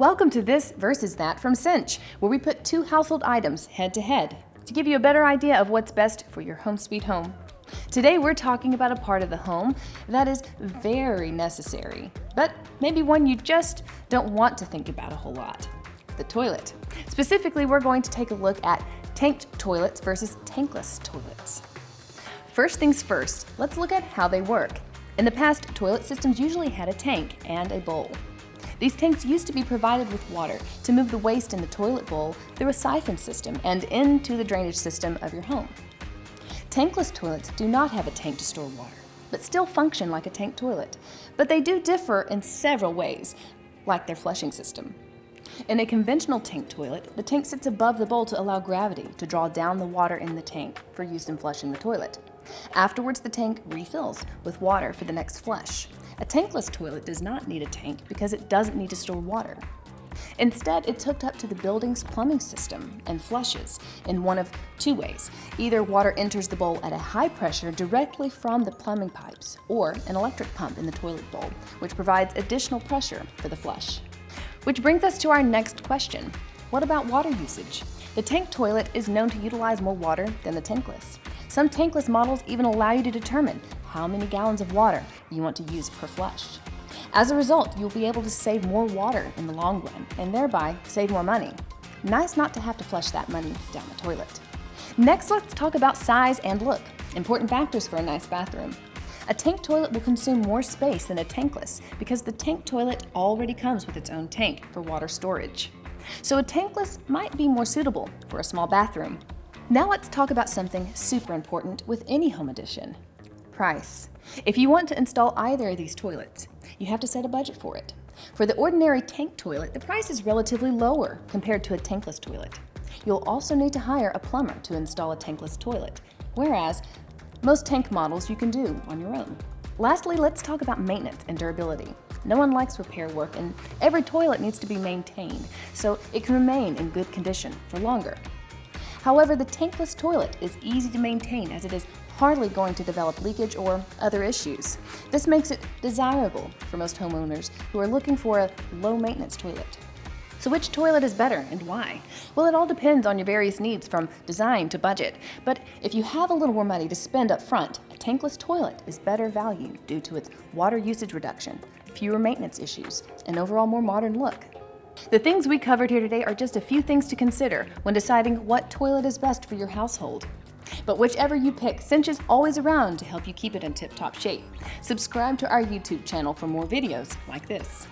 Welcome to This versus That from Cinch, where we put two household items head to head to give you a better idea of what's best for your home sweet home. Today we're talking about a part of the home that is very necessary, but maybe one you just don't want to think about a whole lot. The toilet. Specifically, we're going to take a look at tanked toilets versus tankless toilets. First things first, let's look at how they work. In the past, toilet systems usually had a tank and a bowl. These tanks used to be provided with water to move the waste in the toilet bowl through a siphon system and into the drainage system of your home. Tankless toilets do not have a tank to store water, but still function like a tank toilet. But they do differ in several ways, like their flushing system. In a conventional tank toilet, the tank sits above the bowl to allow gravity to draw down the water in the tank for use in flushing the toilet. Afterwards, the tank refills with water for the next flush. A tankless toilet does not need a tank because it doesn't need to store water. Instead, it's hooked up to the building's plumbing system and flushes in one of two ways. Either water enters the bowl at a high pressure directly from the plumbing pipes, or an electric pump in the toilet bowl, which provides additional pressure for the flush. Which brings us to our next question. What about water usage? The tank toilet is known to utilize more water than the tankless. Some tankless models even allow you to determine how many gallons of water you want to use per flush. As a result, you'll be able to save more water in the long run and thereby save more money. Nice not to have to flush that money down the toilet. Next, let's talk about size and look, important factors for a nice bathroom. A tank toilet will consume more space than a tankless because the tank toilet already comes with its own tank for water storage. So a tankless might be more suitable for a small bathroom. Now let's talk about something super important with any home addition. Price. If you want to install either of these toilets, you have to set a budget for it. For the ordinary tank toilet, the price is relatively lower compared to a tankless toilet. You'll also need to hire a plumber to install a tankless toilet, whereas most tank models you can do on your own. Lastly, let's talk about maintenance and durability. No one likes repair work and every toilet needs to be maintained so it can remain in good condition for longer. However, the tankless toilet is easy to maintain as it is hardly going to develop leakage or other issues. This makes it desirable for most homeowners who are looking for a low-maintenance toilet. So which toilet is better and why? Well, it all depends on your various needs from design to budget. But if you have a little more money to spend up front, a tankless toilet is better value due to its water usage reduction, fewer maintenance issues, and overall more modern look. The things we covered here today are just a few things to consider when deciding what toilet is best for your household. But whichever you pick, Cinch is always around to help you keep it in tip-top shape. Subscribe to our YouTube channel for more videos like this.